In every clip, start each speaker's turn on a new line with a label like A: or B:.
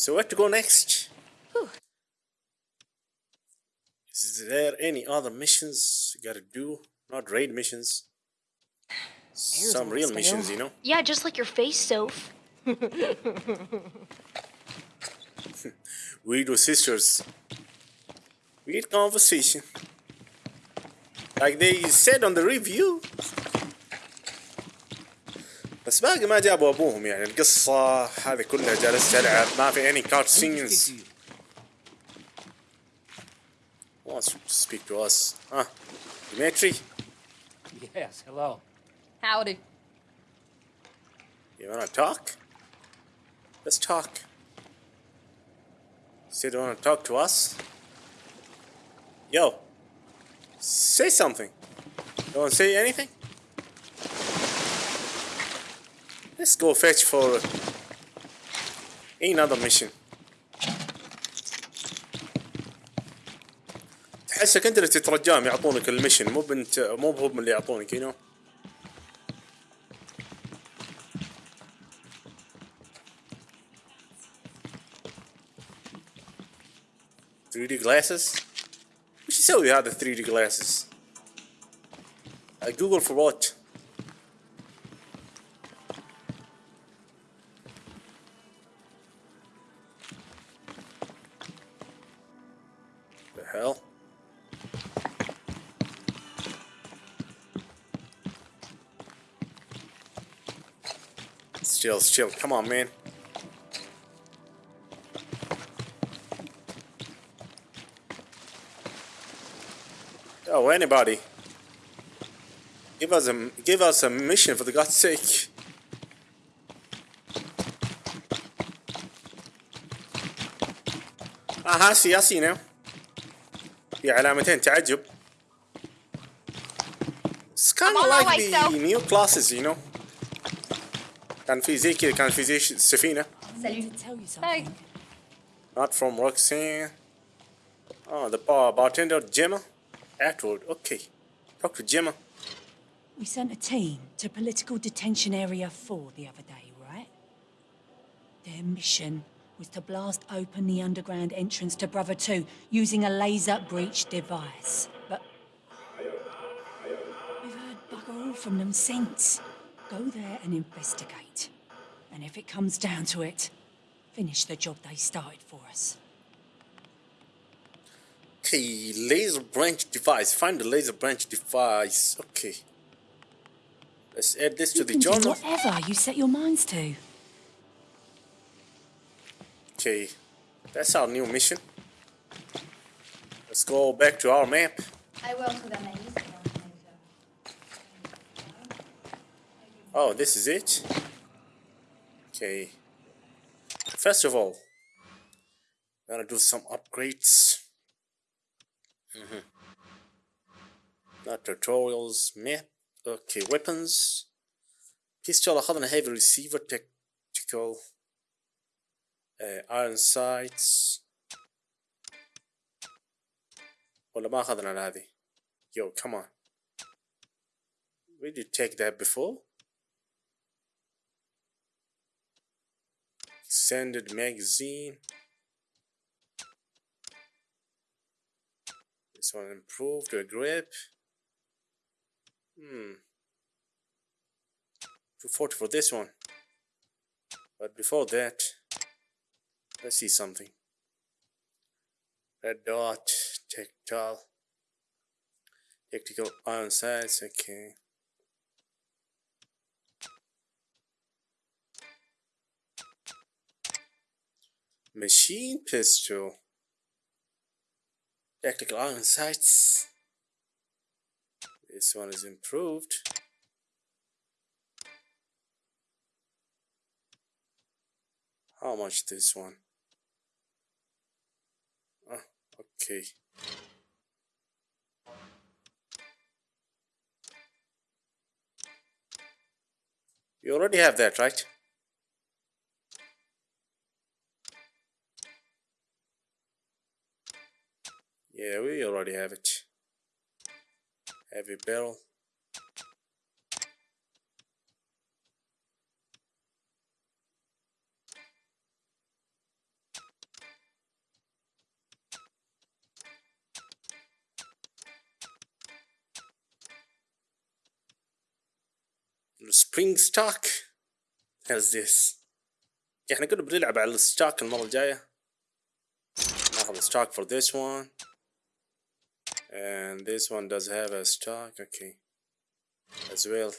A: So where to go next?
B: Whew.
A: Is there any other missions you gotta do? Not raid missions. Some real missions, you know?
C: Yeah, just like your face, Soph.
A: Weirdo sisters. We Weird conversation. Like they said on the review. بس باقي ما جابوا ابوهم يعني القصة هذه كلها جالس العب ما في any cutscenes. Who wants to speak to us? Huh? Dimitri?
D: Yes, hello.
B: Howdy.
A: You wanna talk? Let's talk. Still don't wanna talk to us? Yo. Say something. Don't say anything? Let's go fetch for another mission. تحسك انت اللي تترجاهم يعطونك المشن مو بنت مو بهم اللي يعطونك you know. 3D glasses وش يسوي هذا 3D glasses جوجل for what? Still, still, come on, man. Oh, anybody. Give us a give us a mission for the God's sake. اها سياسي now. في علامتين تعجب. It's kind of
C: I'm on my
A: like
C: way,
A: the
C: so-
A: new classes, you know. كان في زي كذا كان في زي ش- سفينة.
B: Salut.
E: tell you
B: Hey.
E: something.
A: Not from Roxanne. Oh, the bar bartender Gemma. Atwood. Okay. Talk to Gemma.
E: We sent a team to political detention area 4 the other day, right? Their mission was to blast open the underground entrance to Brother 2 using a laser breach device. But we've heard bugger all from them since. Go there and investigate. And if it comes down to it, finish the job they started for us.
A: Okay, laser breach device. Find the laser breach device. Okay. Let's add this to the
E: can do
A: journal.
E: whatever you set your minds to.
A: Okay. That's our new mission. Let's go back to our map.
C: I will to the maze.
A: Oh, this is it? Okay. First of all, gonna do some upgrades. Mhm. Not tutorials, map. Okay, weapons. Pistol أخذنا heavy receiver tactical uh, iron sights ولا ما أخذنا هذه Yo, come on. We did take that before. Extended magazine. This one improved the grip. Hmm. 240 for this one. But before that, let's see something. Red dot, tactile, tactical iron sights, okay. Machine pistol. Tactical iron sights. This one is improved. How much this one? Ah, okay. You already have that, right? Yeah, we already have it. Heavy barrel. Spring stock How's this احنا كنا بنلعب على الستاك المرة الجاية ناخذ ستاك for this one and this one does have a stock okay as well.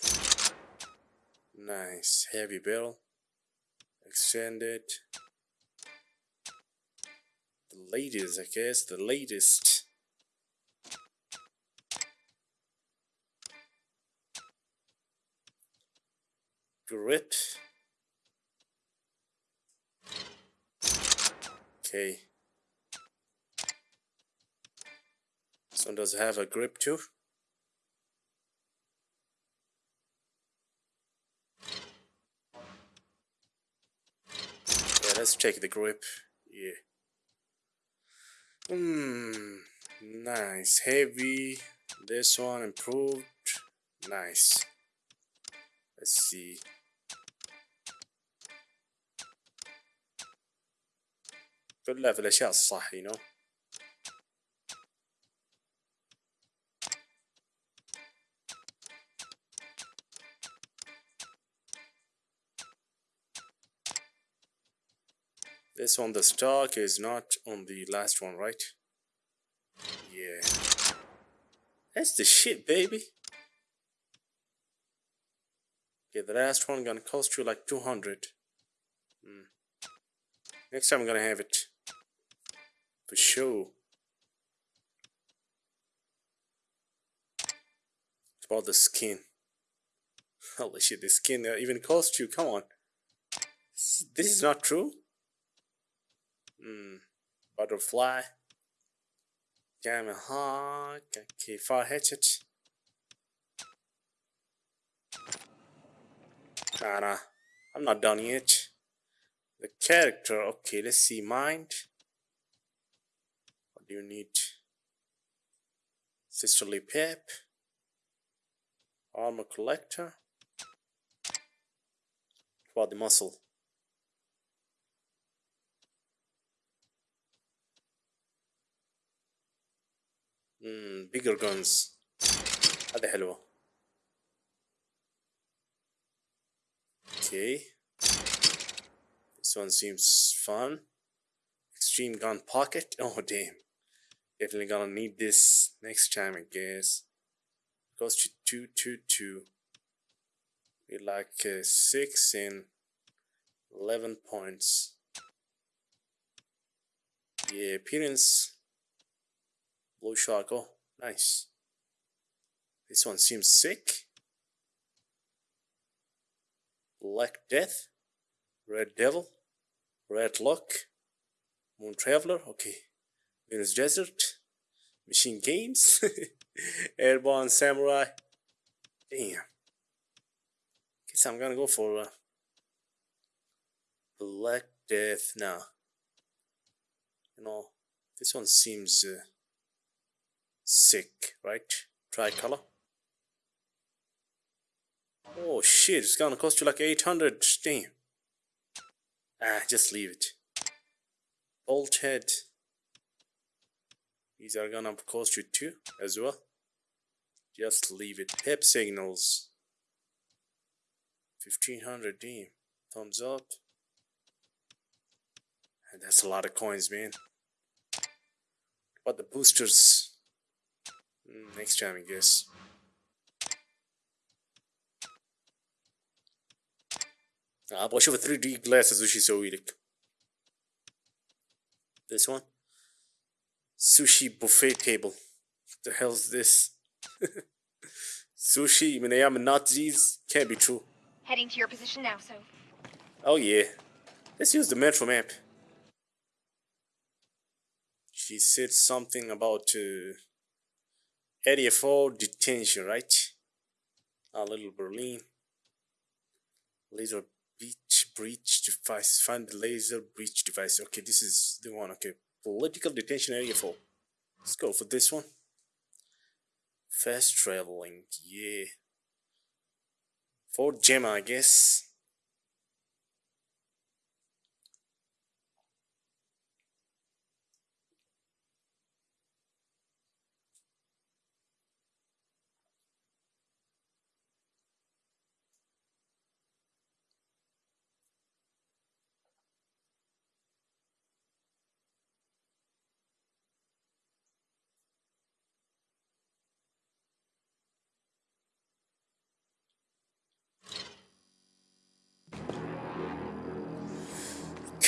A: Nice heavy barrel extended. The latest I guess the latest. Grip. Okay this one does have a grip too yeah let's check the grip yeah Hmm, nice heavy this one improved nice let's see كلها في الأشياء الصح you know This one, the stock is not on the last one, right? Yeah. That's the shit, baby. Okay, the last one gonna cost you like 200. Hmm. Next time I'm gonna have it. For sure. It's about the skin. Holy shit, the skin uh, even cost you. Come on. This is not true. Hmm. Butterfly. Gamma Hawk. Okay, fire hatchet. Nah, nah. I'm not done yet. The character, okay, let's see. Mind. What do you need? Sisterly Pep. Armor Collector. What the muscle? Hmm, bigger guns. هذه حلوة. Okay. This one seems fun. Extreme gun pocket. Oh damn. Definitely gonna need this next time I guess. Goes to two two two. We like uh, six and eleven points. Yeah, appearance. Blue shark. Oh, nice. This one seems sick. Black Death, Red Devil, Red Luck, Moon Traveler, okay, Venus Desert, Machine Games, Airborne Samurai. Damn. Guess I'm gonna go for uh, Black Death now. You know, this one seems uh, sick, right? Tricolor. Oh shit, it's gonna cost you like 800. Damn. Ah, just leave it. Bolt head. These are gonna cost you two as well. Just leave it. Pep signals. 1500 damn. Thumbs up. And that's a lot of coins, man. But the boosters. Mm, next time, I guess. ابغى اشوف 3 دي جلاسز وش يسوي لك this one sushi buffet table what the hell is this sushi من ايام النازيز can't be true
C: Heading to your position now, so.
A: oh yeah let's use the metro map she said something about uh, area 4 detention right? A little berlin. Laser breach breach device find the laser breach device. Okay this is the one okay. Political detention area 4 let's go for this one. Fast traveling yeah. For gemma i guess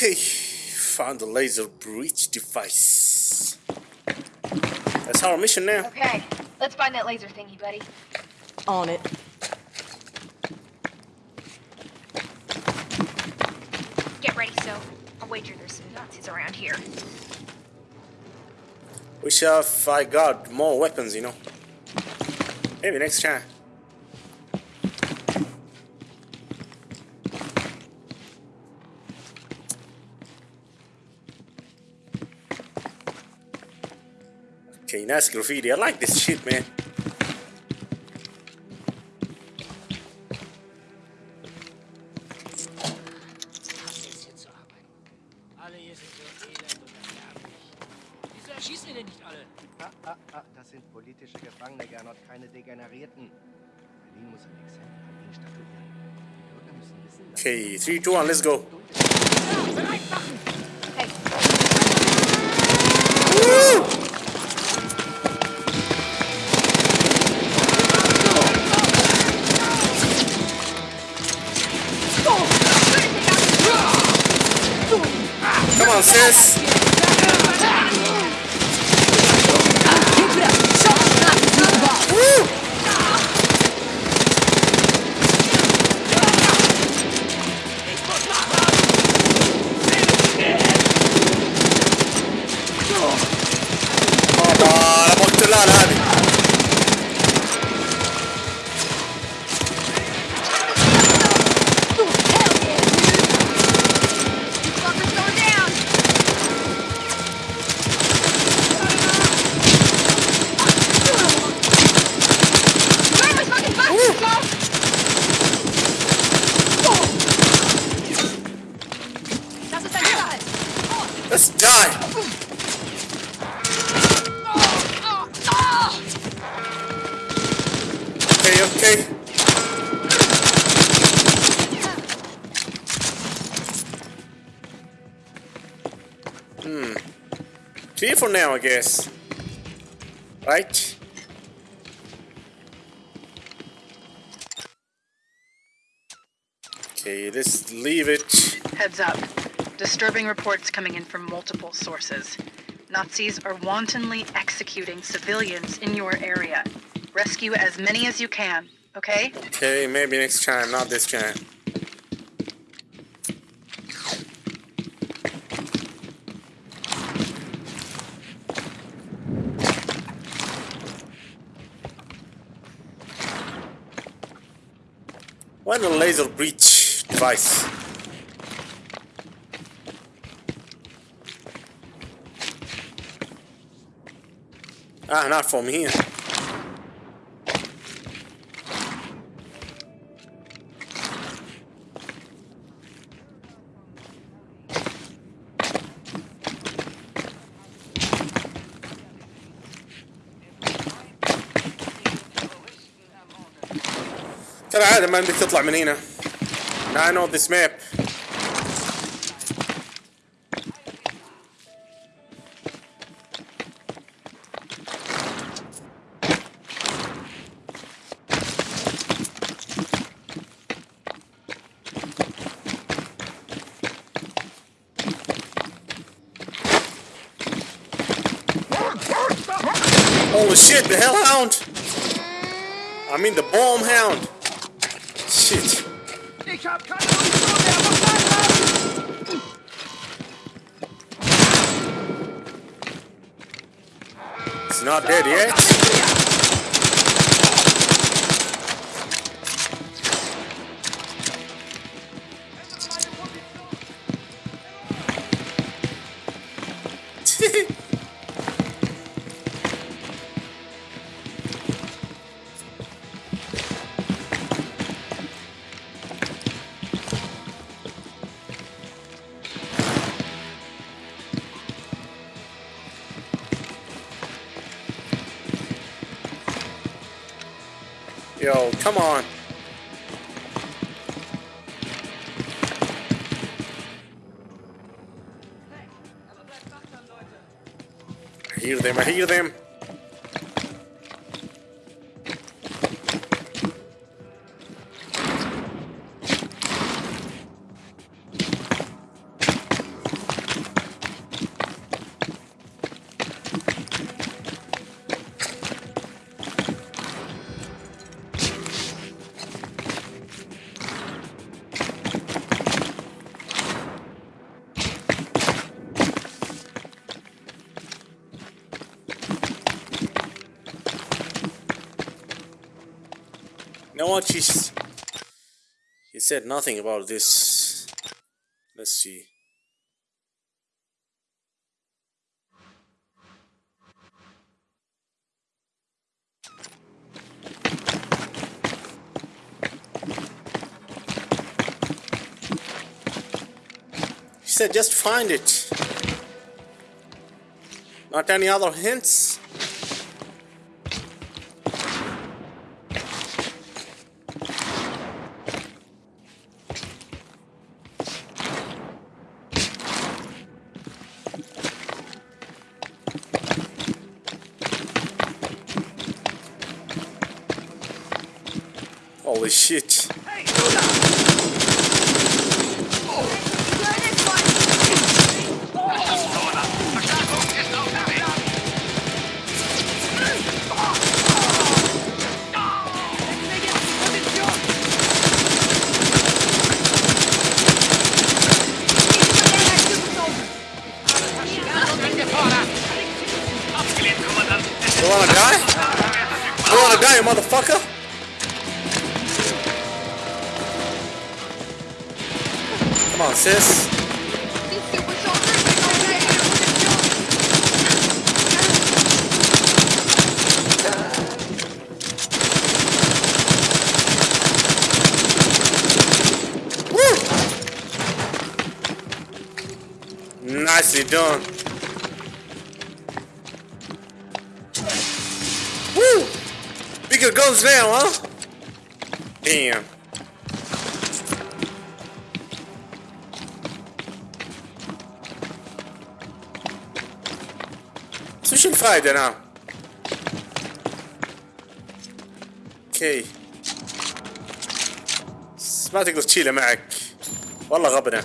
A: Okay, found the laser breach device. That's our mission now.
C: Okay, let's find that laser thingy, buddy.
B: On it.
C: Get ready, so. I'll wager there's some Nazis around here.
A: Wish if I got more weapons, you know. Maybe next time.
F: An ihnen statuieren. Die Bürger müssen wissen, dass
A: Okay, 3, 2, 1, let's go. For now, I guess. Right? Okay, let's leave it.
G: Heads up. Disturbing reports coming in from multiple sources. Nazis are wantonly executing civilians in your area. Rescue as many as you can, okay?
A: Okay, maybe next time, not this time. Why the laser breach device? Ah, not from here. كالعادة ما بدك تطلع من هنا. I know this map. Not dead yet. Yo, come on. I hear them, I hear them. He said nothing about this. Let's see. He said just find it. Not any other hints? Holy shit. بس وش الفايدة أنا؟ أوكي ما تقدر تشيله معك والله غبنة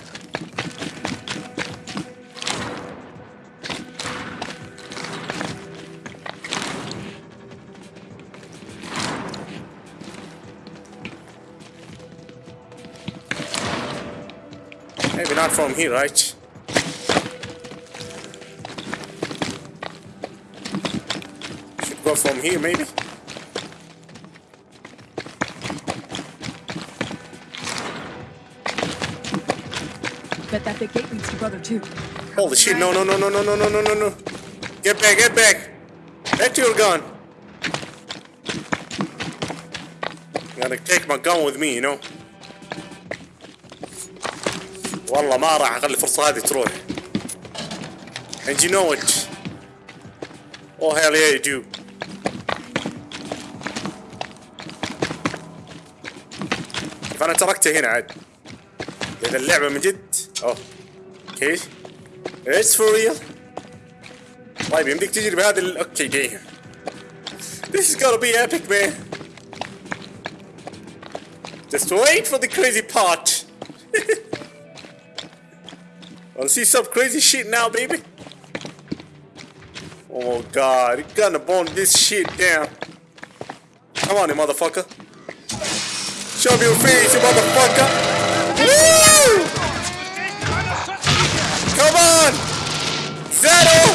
A: Maybe not from here, right? Well, from here, maybe?
E: Bet that big gate leads to Brother 2.
A: Holy shit, no, no, no, no, no, no, no, no, no, no. Get back, get back. Back to your gun. Gotta take my gun with me, you know. والله ما راح اخلي الفرصة هذه تروح. And you know it. Oh hell yeah you do. فانا تركته هنا عاد. اذا اللعبة من جد. اوه. أوكي. It's for real. طيب يمديك تجري بهذا ال... أوكي دي. This is gonna be epic man. Just wait for the crazy part. Wanna see some crazy shit now, baby? Oh god, you're gonna burn this shit down. Come on, you motherfucker. Show me your face, you motherfucker. Woo! Come on! Settle!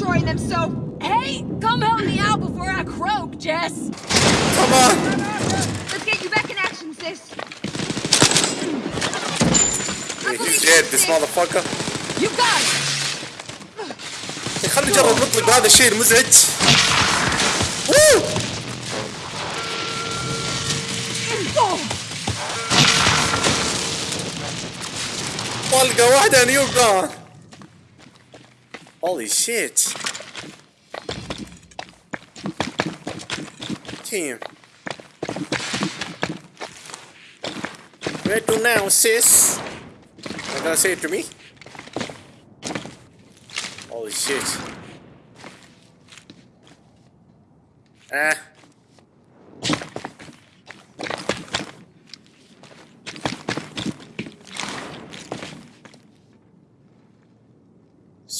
C: destroying them, so...
E: Hey, come help me out before I croak, Jess!
A: Come on!
C: Let's get you back in action, sis.
A: Hey, he's dead, this motherfucker.
E: You got it!
A: خلي جرب نطلق هذا الشيء المزعج. Woo! طلقه واحدة نيو جان Holy shit. Damn. Where to now, sis? Not gonna say it to me? Holy shit. Ah.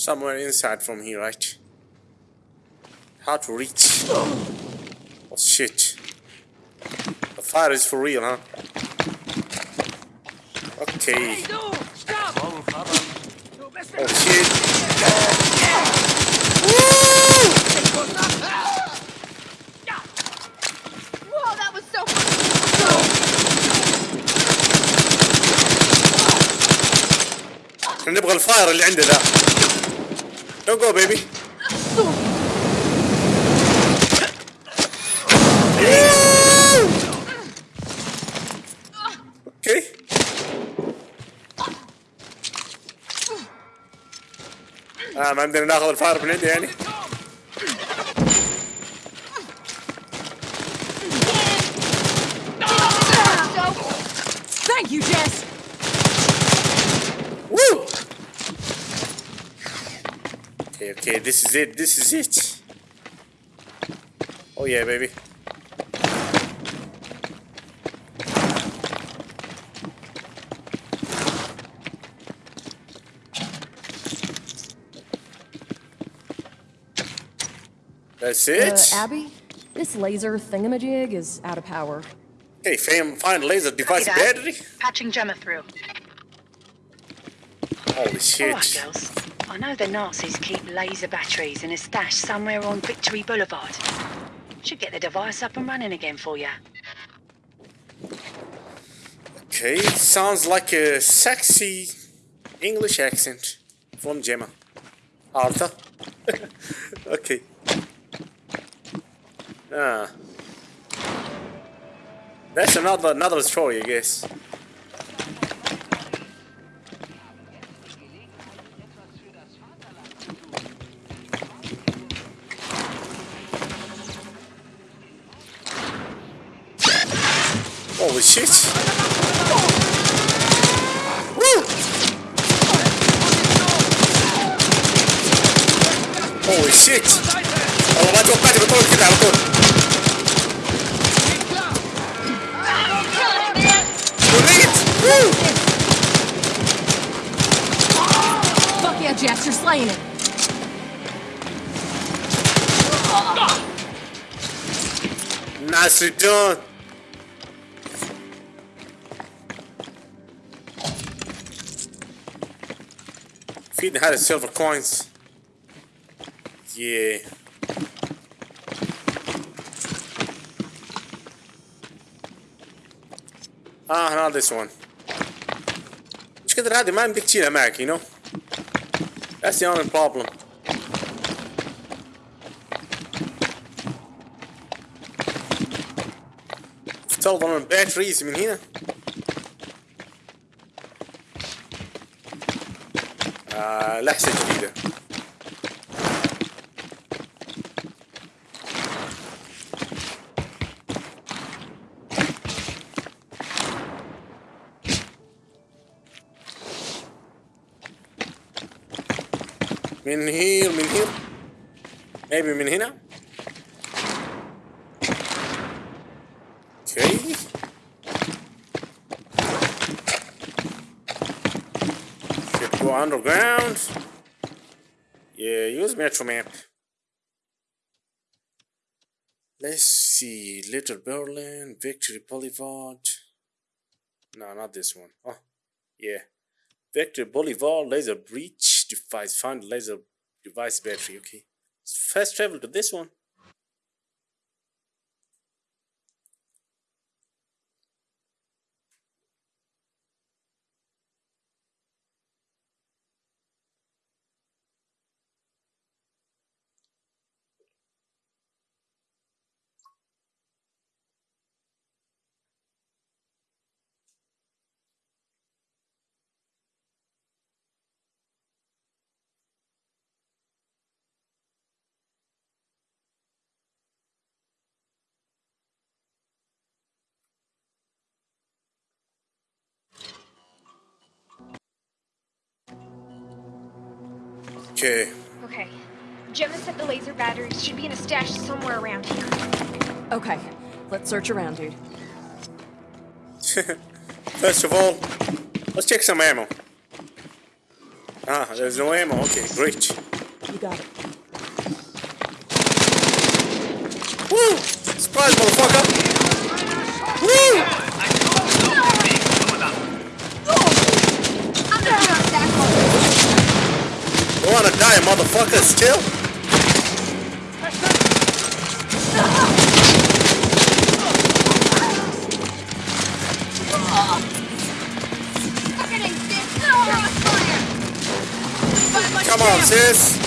A: Somewhere inside from here, right? How to reach? Oh shit. The fire is for real, huh? Okay.
D: Hey, du! Stopp!
F: Morgen, Vater.
D: Du bist
A: Oh
D: mit
A: shit.
C: Whoa, that was so fucking
A: احنا نبغى الفاير اللي عنده ذا. Don't go baby. Okay. آه ما عندنا ناخذ الفاير من عنده يعني. Okay, okay, this is it, this is it. Oh yeah, baby. That's
B: Uh,
A: it?
B: Abby, this laser thingamajig is out of power.
A: Okay, fam, find laser device battery.
G: Patching Gemma through.
A: Holy
G: All right,
A: shit.
G: I know the Nazis keep laser batteries in a stash somewhere on Victory Boulevard. Should get the device up and running again for you.
A: Okay, sounds like a sexy English accent from Gemma. Arthur. okay. Ah. That's another another story, I guess. shit! Woo! Holy shit! والله ما توقعت بطول كده على طول. وليد! Woo!
E: Fuck yeah, Jess, you're slaying it!
A: Nicely done. Feed had silver coins. Yeah. Ah, not this one. مش كده هذه ما يمديك تشيلها معك, you know? That's the only problem. افترض ان الباتريز من هنا لحسة جديدة. من هير من هير maybe من هنا؟ Underground. Yeah, use Metro Map. Let's see. Little Berlin, Victory Boulevard. No, not this one. Oh, yeah. Victory Boulevard, laser breach device. Find laser device battery. Okay. Fast travel to this one. Okay.
C: Okay. Gemma said the laser batteries should be in a stash somewhere around here.
B: Okay, let's search around, dude.
A: First of all, let's check some ammo. Ah, there's no ammo. Okay, great.
B: You got it.
A: Woo! Surprise, motherfucker! Woo!
C: I'm gonna be on that hole.
A: You wanna die, motherfucker, still? Come on, sis.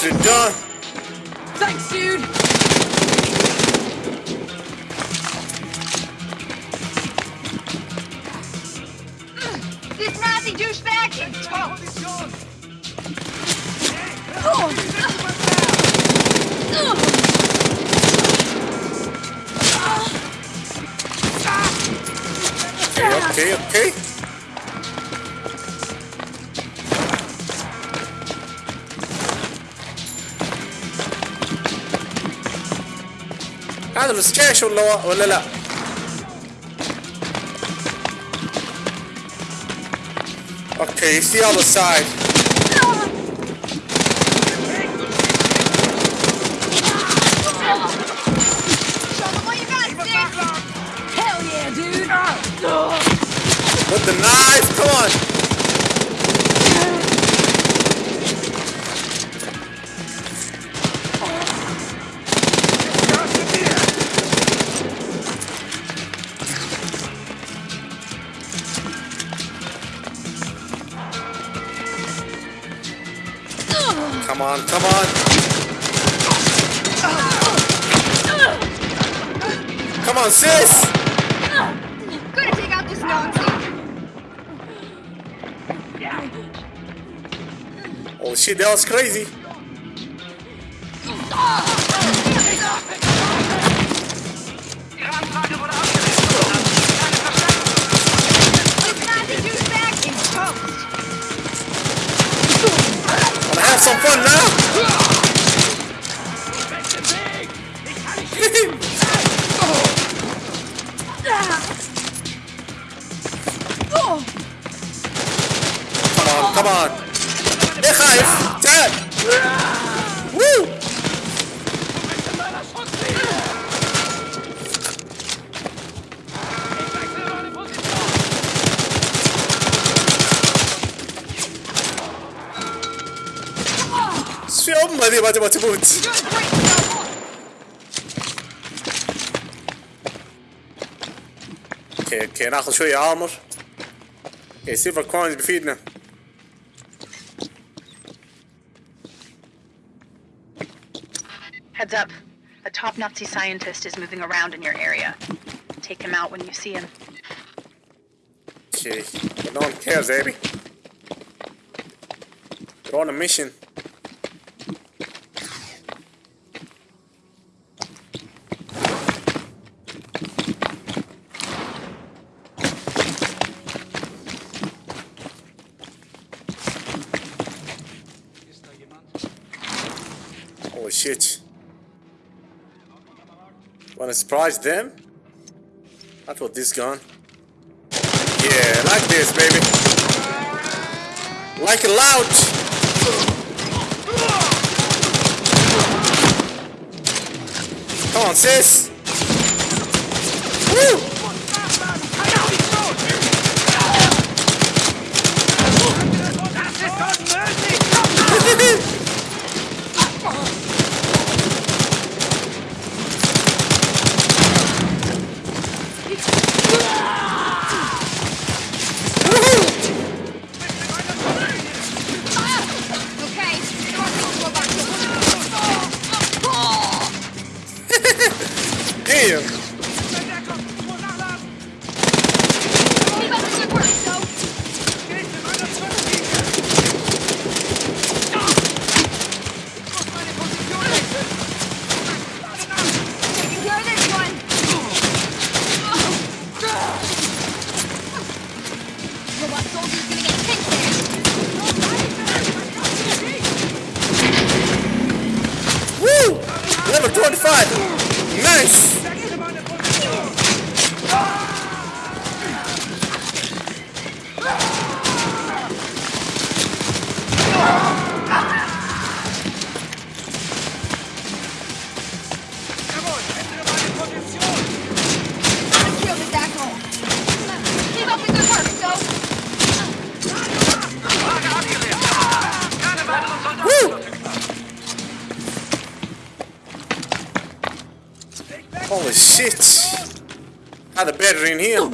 C: Thank
A: done.
C: This Nazi douchebag.
A: Okay, okay, okay. هذا السكاش ولا ولا لا؟ Okay,
C: you
B: see
A: all the
C: other
A: side. Shit, that was crazy. اوكي اوكي ناخذ شوية عامر اوكي سيلفر كوينز بيفيدنا
G: Heads up. A top Nazi scientist is moving around in your area. Take him out when you see him.
A: Okay, but no one cares, Abby. We're on a mission. Shit. Wanna surprise them? I thought this gun. Yeah, like this, baby. Like it loud. Come on, sis. 25. Nice. Battery in here.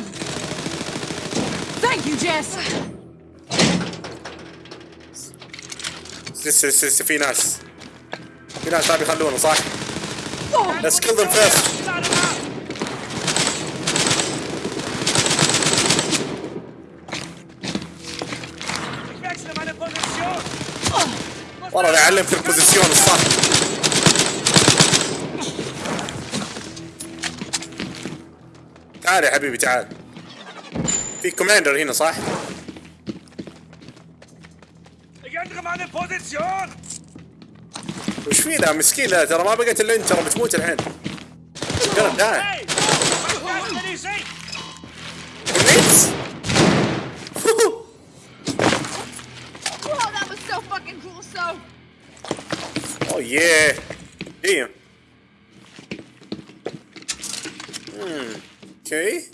E: Thank you, Jess.
A: لسه لسه لسه في ناس في ناس ما بيخلونه صح؟ Let's kill them first. والله أنا اعلم في البوزيشن الصح تعال يا حبيبي تعال في كوماندر هنا صح؟ وش في ذا مسكين لا ترى ما بقيت إلا أنت ترى بتموت الحين
C: قرب تعال
A: Oh yeah. Damn. Hmm. أوكي.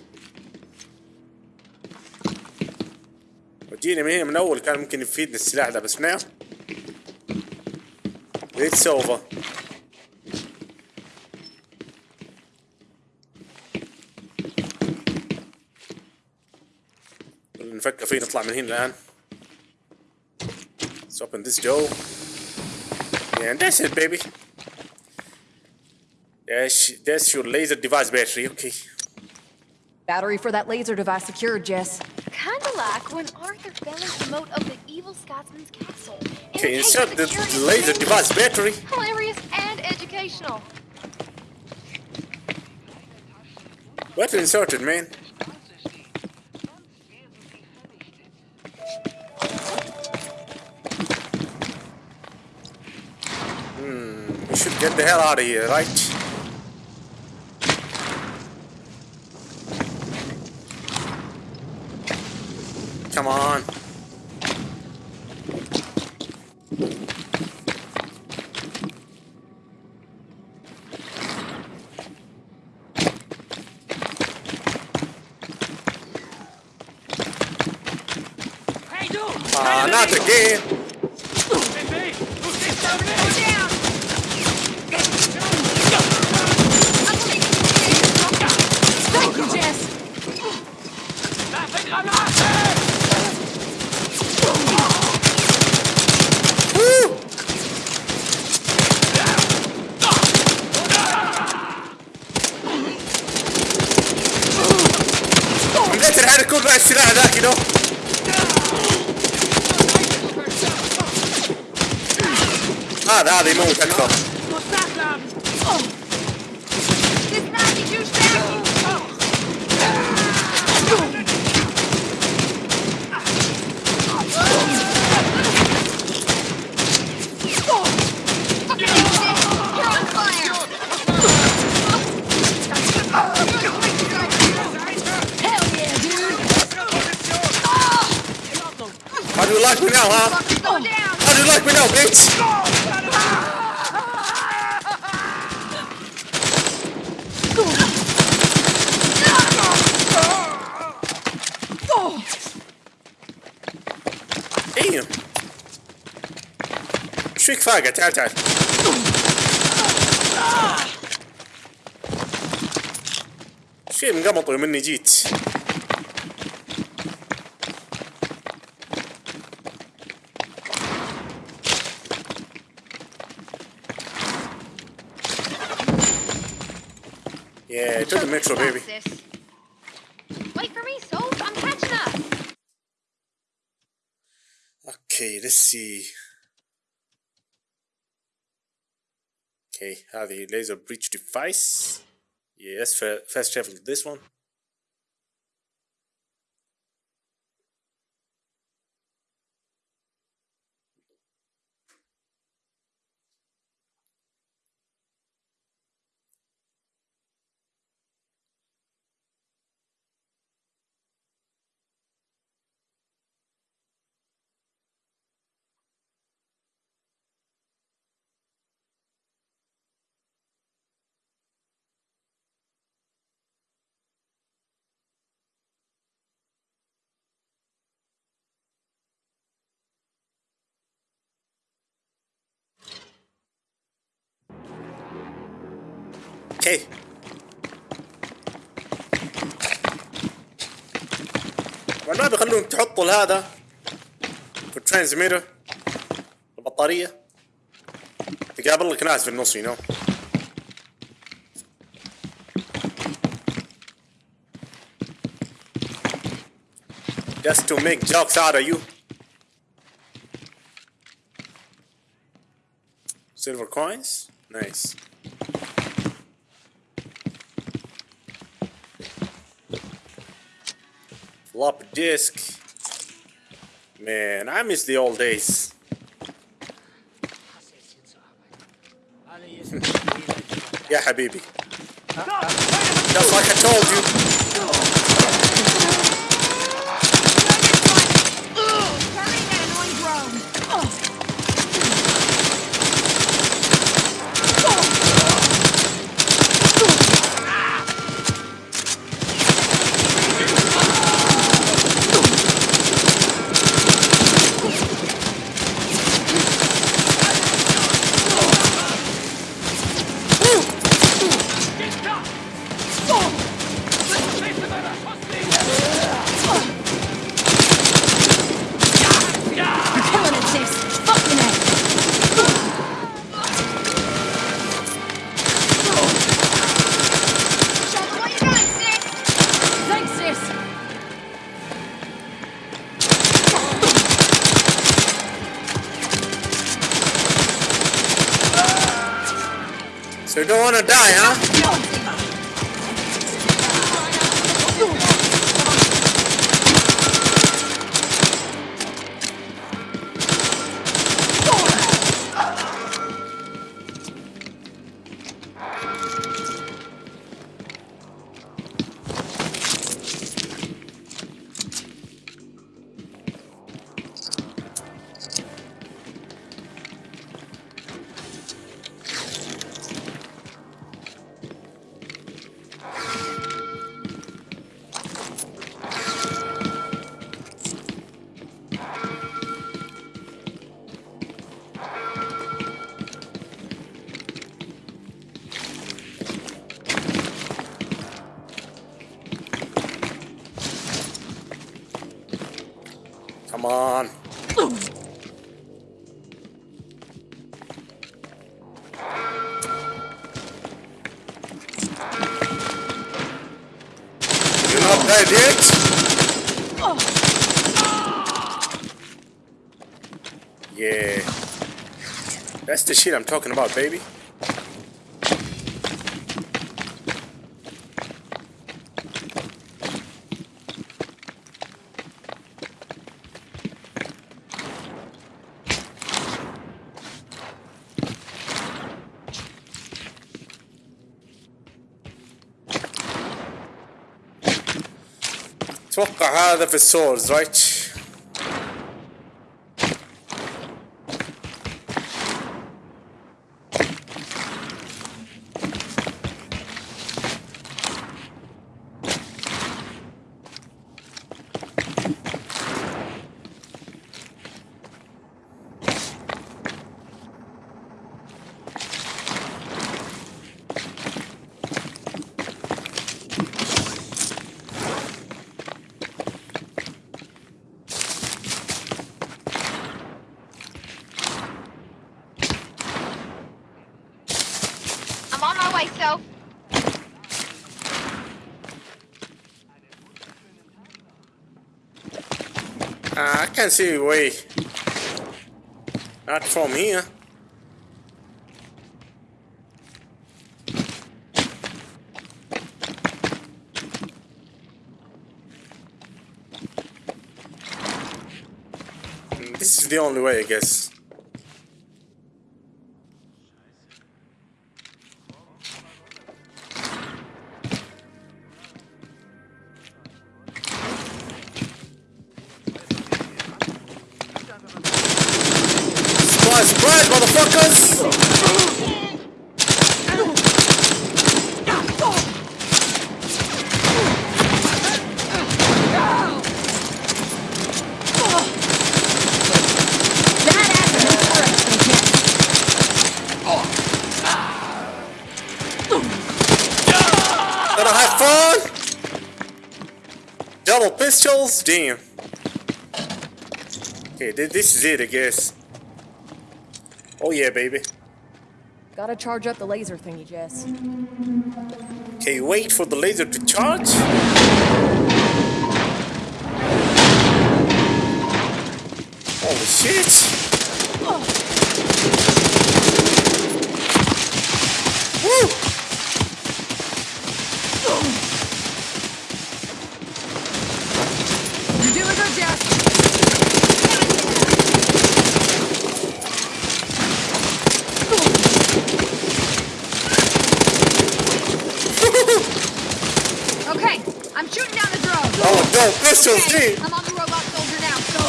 A: وجينا من هنا من أول كان ممكن يفيدنا السلاح ده بس نعم. ليت سوفا نفكر فيه نطلع من هنا الآن. Let's open this door. And that's it baby. That's your laser device battery, okay.
B: Battery for that laser device secured, Jess.
C: Kinda like when Arthur fell into the moat of the evil Scotsman's castle. In
A: Okay,
C: a case
A: insert
C: of
A: the laser device battery.
C: Hilarious and educational.
A: What inserted, man? Hmm, we should get the hell out of here, right? Come on.
D: Hey du!
A: Ah, not again. les mains aux. بيهم شو فيك فاقع تعال تعال شي مقمطوا يوم اني جيت Yeah, it doesn't make
C: بيبي
A: baby. see. Okay have the laser breach device. Yes first travel this one. أوكي طبعا ما بيخلوهم تحطوا هذا في الترانسميتر البطارية. تقابل لك ناس في النص you know. Just to make jokes out of you. Silver coins. Nice. floppy disk. Man, I miss the old days. yeah, Habibi. Just like I told you. Not dead yet? Yeah. That's the shit I'm talking about, baby.
C: of his souls, right?
A: Uh, I can't see way. Not from here. This is the only way, I guess. Damn. Okay, thi- this is it, I guess. Oh yeah, baby.
B: Gotta charge up the laser thingy, Jess.
A: Okay, wait for the laser to charge. Holy shit! Woo!
H: You're doing good, Jess.
I: Okay, I'm shooting down the drone.
A: Oh no, pistols,
I: Okay,
A: dude!
I: I'm on the robot soldier now, so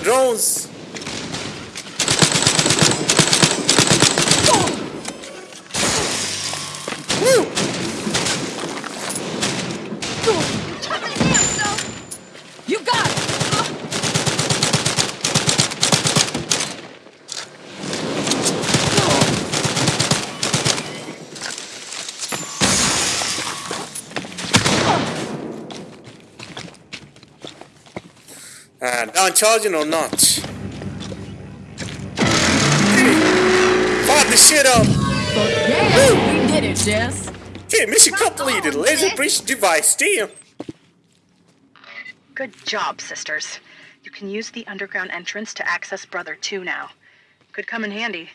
A: The drones, the drones! Woo!
I: turn me down, so
H: You got it.
A: Uh, down charging or not? Fire the shit up!
B: Yeah, we did it, Jess.
A: Okay, mission completed. Laser breach device, damn!
G: Good job, sisters. You can use the underground entrance to access Brother 2 now. Could come in handy.